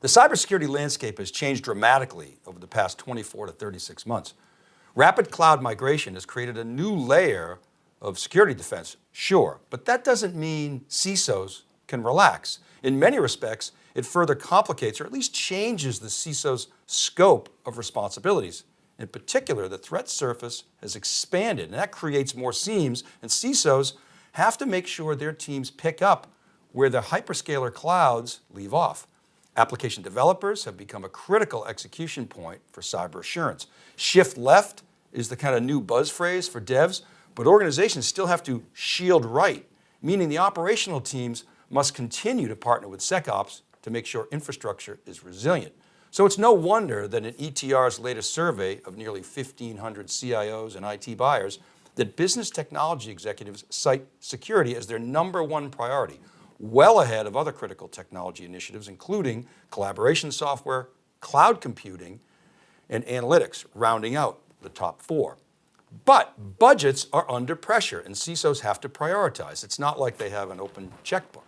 The cybersecurity landscape has changed dramatically over the past 24 to 36 months. Rapid cloud migration has created a new layer of security defense, sure, but that doesn't mean CISOs can relax. In many respects, it further complicates or at least changes the CISO's scope of responsibilities. In particular, the threat surface has expanded and that creates more seams and CISOs have to make sure their teams pick up where the hyperscaler clouds leave off. Application developers have become a critical execution point for cyber assurance. Shift left is the kind of new buzz phrase for devs, but organizations still have to shield right, meaning the operational teams must continue to partner with SecOps to make sure infrastructure is resilient. So it's no wonder that in ETR's latest survey of nearly 1,500 CIOs and IT buyers, that business technology executives cite security as their number one priority, well ahead of other critical technology initiatives, including collaboration software, cloud computing, and analytics, rounding out the top four. But budgets are under pressure and CISOs have to prioritize. It's not like they have an open checkbook.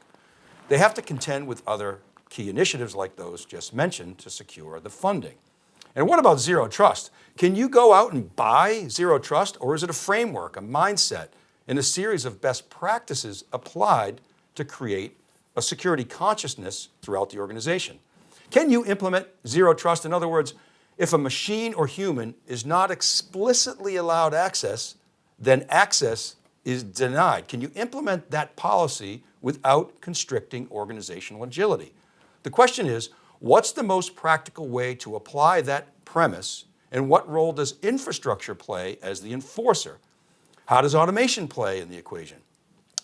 They have to contend with other key initiatives like those just mentioned to secure the funding. And what about zero trust? Can you go out and buy zero trust or is it a framework, a mindset, and a series of best practices applied to create a security consciousness throughout the organization? Can you implement zero trust? In other words, if a machine or human is not explicitly allowed access, then access is denied. Can you implement that policy without constricting organizational agility? The question is, what's the most practical way to apply that premise and what role does infrastructure play as the enforcer? How does automation play in the equation?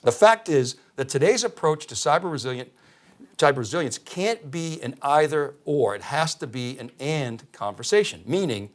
The fact is that today's approach to cyber resilient cyber resilience can't be an either or, it has to be an and conversation, meaning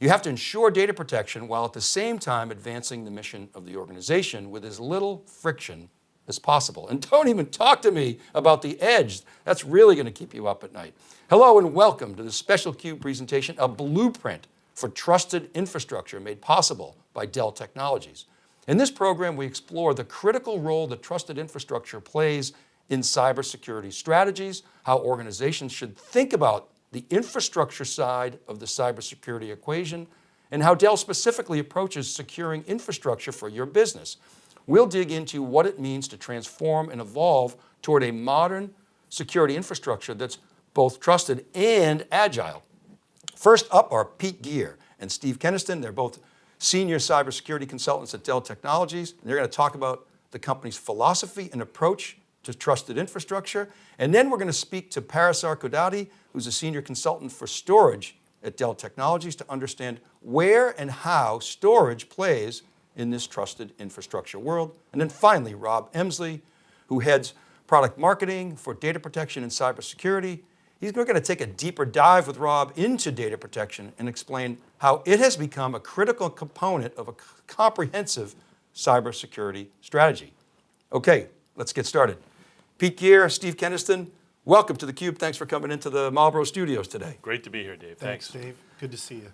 you have to ensure data protection while at the same time advancing the mission of the organization with as little friction as possible. And don't even talk to me about the edge. That's really going to keep you up at night. Hello and welcome to the special CUBE presentation, a blueprint for trusted infrastructure made possible by Dell Technologies. In this program, we explore the critical role that trusted infrastructure plays in cybersecurity strategies, how organizations should think about the infrastructure side of the cybersecurity equation, and how Dell specifically approaches securing infrastructure for your business. We'll dig into what it means to transform and evolve toward a modern security infrastructure that's both trusted and agile. First up are Pete Gerr and Steve Kenniston. They're both senior cybersecurity consultants at Dell Technologies. And they're going to talk about the company's philosophy and approach to trusted infrastructure. And then we're going to speak to Parasar Kodati, who's a senior consultant for storage at Dell Technologies to understand where and how storage plays in this trusted infrastructure world. And then finally, Rob Emsley, who heads product marketing for data protection and cybersecurity. He's going to take a deeper dive with Rob into data protection and explain how it has become a critical component of a comprehensive cybersecurity strategy. Okay, let's get started. Pete Gerr, Steve Kenniston, welcome to theCUBE. Thanks for coming into the Marlboro studios today. Great to be here, Dave. Thanks, Thanks, Dave. Good to see you.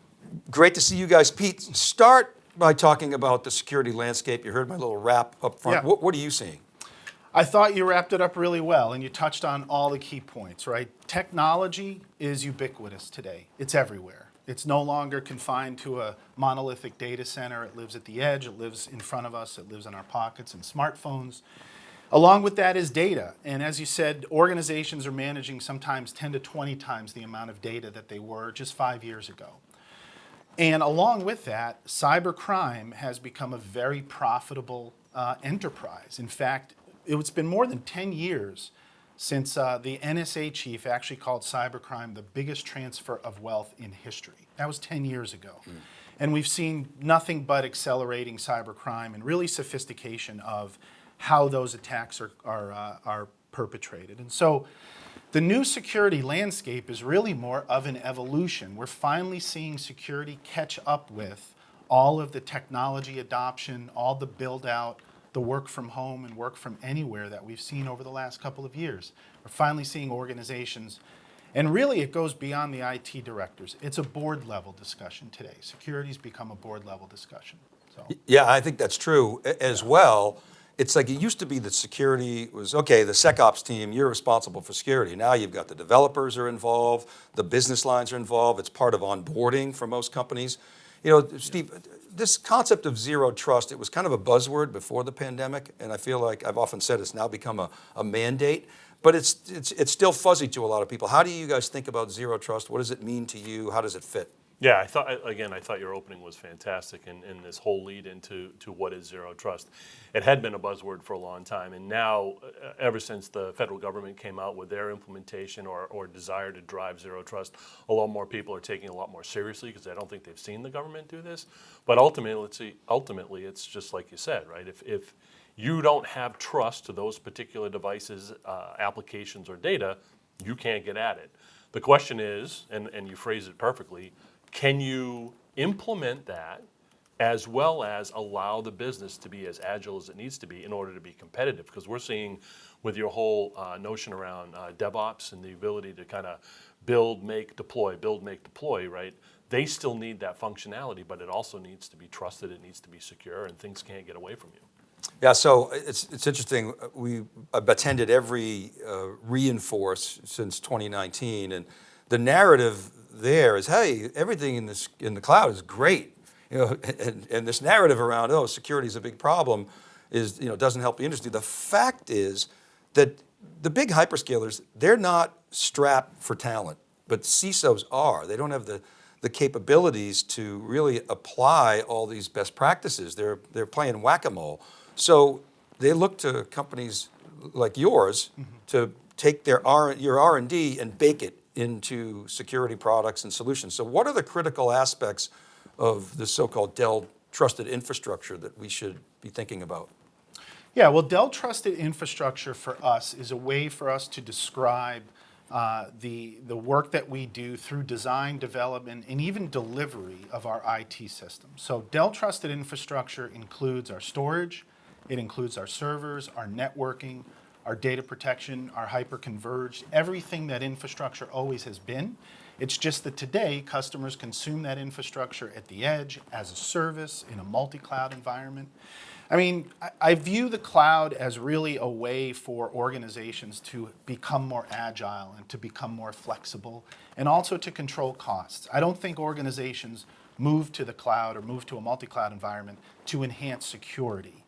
Great to see you guys. Pete, start by talking about the security landscape. You heard my little wrap up front. Yeah. What, what are you seeing? I thought you wrapped it up really well and you touched on all the key points, right? Technology is ubiquitous today. It's everywhere. It's no longer confined to a monolithic data center. It lives at the edge, it lives in front of us, it lives in our pockets and smartphones. Along with that is data. And as you said, organizations are managing sometimes 10 to 20 times the amount of data that they were just five years ago. And along with that, cybercrime has become a very profitable uh, enterprise. In fact, it's been more than 10 years since uh, the NSA chief actually called cybercrime the biggest transfer of wealth in history. That was 10 years ago. Mm. And we've seen nothing but accelerating cybercrime and really sophistication of how those attacks are, are, uh, are perpetrated. And so the new security landscape is really more of an evolution. We're finally seeing security catch up with all of the technology adoption, all the build out, the work from home and work from anywhere that we've seen over the last couple of years. We're finally seeing organizations, and really it goes beyond the IT directors. It's a board level discussion today. Security's become a board level discussion. So. Yeah, I think that's true as well. it's like it used to be that security was, okay, the SecOps team, you're responsible for security. Now you've got the developers are involved, the business lines are involved, it's part of onboarding for most companies. You know, Steve, this concept of zero trust, it was kind of a buzzword before the pandemic, and I feel like I've often said it's now become a, a mandate, but it's, it's, it's still fuzzy to a lot of people. How do you guys think about zero trust? What does it mean to you? How does it fit? Yeah, I thought again. I thought your opening was fantastic, and, and this whole lead into to what is zero trust. It had been a buzzword for a long time, and now, uh, ever since the federal government came out with their implementation or, or desire to drive zero trust, a lot more people are taking a lot more seriously because I don't think they've seen the government do this. But ultimately, it's, ultimately, it's just like you said, right? If if you don't have trust to those particular devices, uh, applications, or data, you can't get at it. The question is, and, and you phrase it perfectly can you implement that as well as allow the business to be as agile as it needs to be in order to be competitive? Because we're seeing with your whole uh, notion around uh, DevOps and the ability to kind of build, make, deploy, build, make, deploy, right? They still need that functionality, but it also needs to be trusted, it needs to be secure, and things can't get away from you. Yeah, so it's, it's interesting. We have attended every uh, re:Inforce since 2019, and the narrative there is, hey, everything in this in the cloud is great, you know, and, and this narrative around oh security is a big problem is you know doesn't help the industry. The fact is that the big hyperscalers they're not strapped for talent, but CISOs are. They don't have the the capabilities to really apply all these best practices. They're they're playing whack-a-mole. So they look to companies like yours mm -hmm. to take their R, your R&D and bake it into security products and solutions. So what are the critical aspects of the so-called Dell trusted infrastructure that we should be thinking about? Yeah, well, Dell Trusted Infrastructure for us is a way for us to describe uh, the, the work that we do through design, development, and even delivery of our IT system. So Dell Trusted Infrastructure includes our storage, it includes our servers, our networking, our data protection, our hyper-converged, everything that infrastructure always has been. It's just that today, customers consume that infrastructure at the edge, as a service, in a multi-cloud environment. I mean, I, I, view the cloud as really a way for organizations to become more agile and to become more flexible and also to control costs. I don't think organizations move to the cloud or move to a multi-cloud environment to enhance security.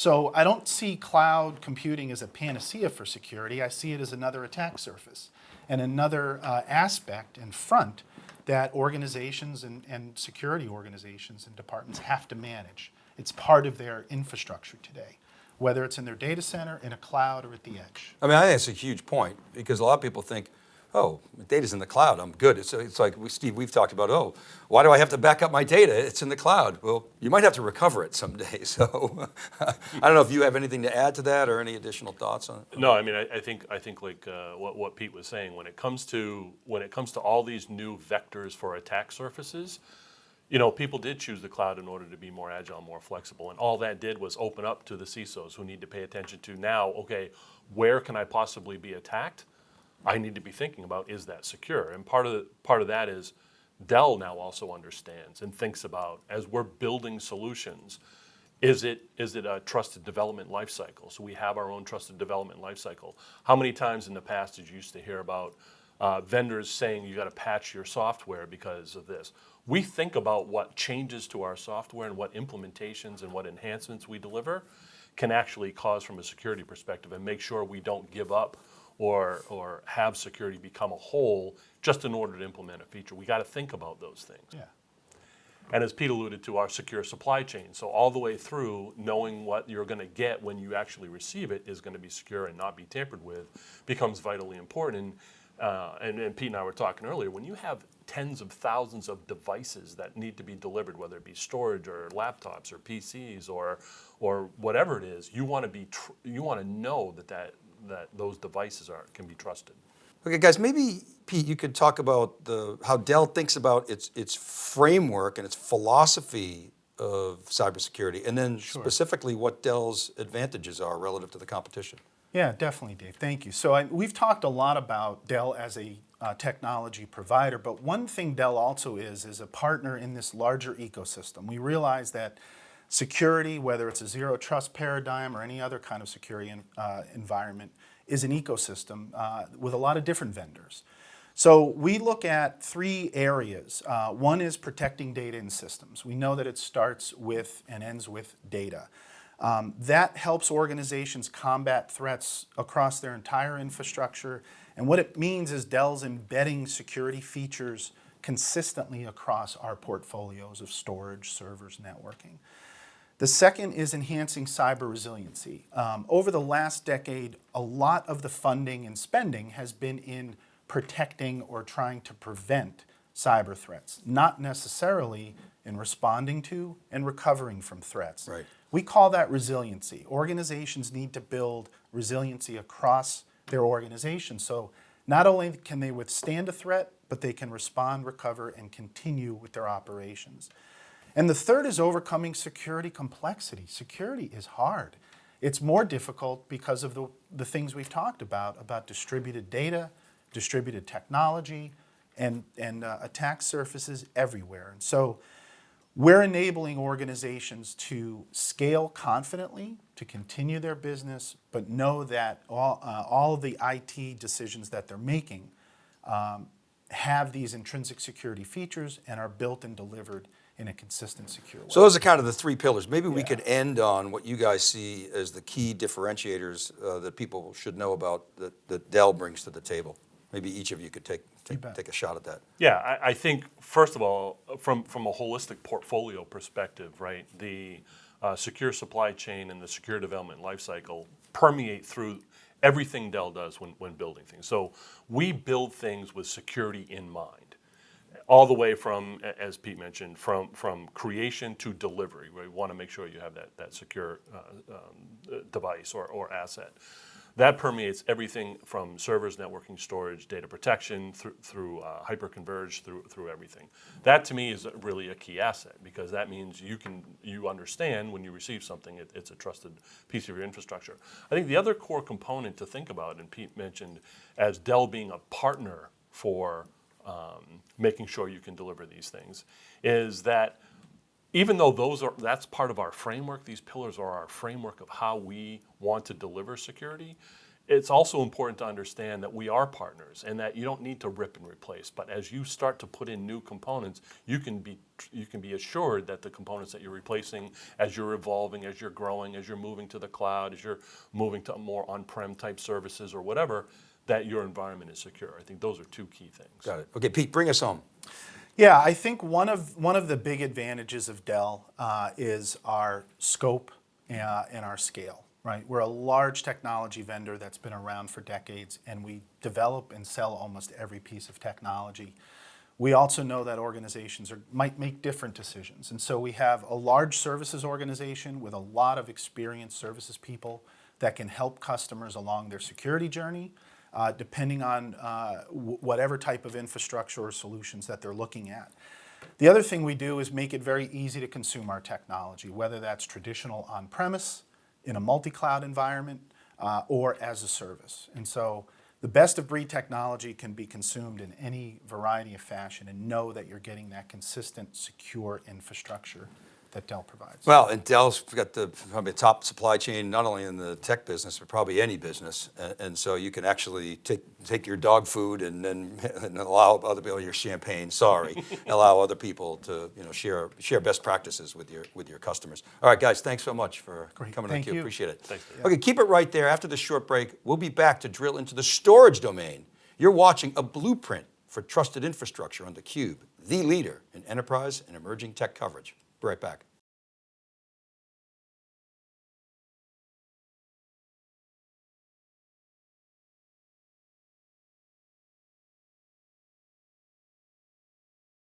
So I don't see cloud computing as a panacea for security. I see it as another attack surface and another uh, aspect and front that organizations and, and security organizations and departments have to manage. It's part of their infrastructure today whether it's in their data center, in a cloud, or at the edge. I mean, I think it's a huge point because a lot of people think, oh, data's in the cloud, I'm good. It's, it's like, Steve, we've talked about, oh, why do I have to back up my data? It's in the cloud. Well, you might have to recover it someday. So I don't know if you have anything to add to that or any additional thoughts on it. No, I mean, I, I think, I think like uh, what, what Pete was saying, when it comes to, when it comes to all these new vectors for attack surfaces, you know, people did choose the cloud in order to be more agile, more flexible. And all that did was open up to the CISOs who need to pay attention to now, okay, where can I possibly be attacked? I need to be thinking about is that secure? And part of the, part of that is Dell now also understands and thinks about as we're building solutions, is it is it a trusted development lifecycle? So we have our own trusted development lifecycle. How many times in the past did you used to hear about uh, vendors saying you got to patch your software because of this? We think about what changes to our software and what implementations and what enhancements we deliver can actually cause from a security perspective and make sure we don't give up or, or have security become a hole just in order to implement a feature. We got to think about those things. Yeah. And as Pete alluded to, our secure supply chain. So all the way through, knowing what you're going to get when you actually receive it is going to be secure and not be tampered with becomes vitally important. Uh, and, and Pete and I were talking earlier, when you have tens of thousands of devices that need to be delivered, whether it be storage or laptops or PCs or, or whatever it is, you want to be you want to know that, that that those devices are can be trusted. Okay, guys, maybe Pete, you could talk about the how Dell thinks about its its framework and its philosophy of cybersecurity, and then sure. specifically what Dell's advantages are relative to the competition. Yeah, definitely, Dave. Thank you. So I, we've talked a lot about Dell as a uh, technology provider, but one thing Dell also is is a partner in this larger ecosystem. We realize that Security, whether it's a zero trust paradigm or any other kind of security en- uh, environment, is an ecosystem uh, with a lot of different vendors. So we look at three areas. Uh, one is protecting data and systems. We know that it starts with and ends with data. Um, that helps organizations combat threats across their entire infrastructure. And what it means is Dell's embedding security features consistently across our portfolios of storage, servers, networking. The second is enhancing cyber resiliency. Um, over the last decade, a lot of the funding and spending has been in protecting or trying to prevent cyber threats, not necessarily in responding to and recovering from threats. Right. We call that resiliency. Organizations need to build resiliency across their organization. So not only can they withstand a threat, but they can respond, recover, and continue with their operations. And the third is overcoming security complexity. Security is hard. It's more difficult because of the, the things we've talked about, about distributed data, distributed technology, and, and uh, attack surfaces everywhere. And so we're enabling organizations to scale confidently, to continue their business, but know that all, uh, all of the IT decisions that they're making um, have these intrinsic security features and are built and delivered in a consistent, secure way. So those are kind of the three pillars. Maybe we could end on what you guys see as the key differentiators uh, that people should know about that, that Dell brings to the table. Maybe each of you could take, take, take a shot at that. Yeah, I, I think first of all, from from a holistic portfolio perspective, right, the uh, secure supply chain and the secure development lifecycle permeate through everything Dell does when, when building things. So we build things with security in mind, all the way from, as Pete mentioned, from from creation to delivery. We want to make sure you have that that secure uh, um, device or, or asset. That permeates everything from servers, networking, storage, data protection, through, through uh, hyperconverged, through, through everything. That to me is really a key asset because that means you can you understand when you receive something, it, it's a trusted piece of your infrastructure. I think the other core component to think about, and Pete mentioned, as Dell being a partner for um, making sure you can deliver these things, is that even though those are that's part of our framework these pillars are our framework of how we want to deliver security it's also important to understand that we are partners and that you don't need to rip and replace. But as you start to put in new components you can be you can be assured that the components that you're replacing as you're evolving as you're growing as you're moving to the cloud as you're moving to more on-prem type services or whatever that your environment is secure i think those are two key things Got it. Okay, Pete, bring us home. Yeah, I think one of one of the big advantages of Dell uh, is our scope uh, and our scale. Right, we're a large technology vendor that's been around for decades, and we develop and sell almost every piece of technology. We also know that organizations are, might make different decisions, and so we have a large services organization with a lot of experienced services people that can help customers along their security journey, uh, depending on uh, whatever type of infrastructure or solutions that they're looking at. The other thing we do is make it very easy to consume our technology, whether that's traditional on-premise, in a multi-cloud environment, uh, or as a service. And so the best of breed technology can be consumed in any variety of fashion and know that you're getting that consistent, secure infrastructure that Dell provides. Well, and Dell's got the probably top supply chain, not only in the tech business, but probably any business. And, and so you can actually take, take your dog food and then and allow other people, your champagne, sorry, allow other people to, you know, share, share best practices with your, with your customers. All right, guys, thanks so much for Great. coming Thank on you. Appreciate it. Thanks, Dave. Okay, keep it right there. After this short break, we'll be back to drill into the storage domain. You're watching a blueprint for trusted infrastructure on theCUBE, the leader in enterprise and emerging tech coverage. Be right back.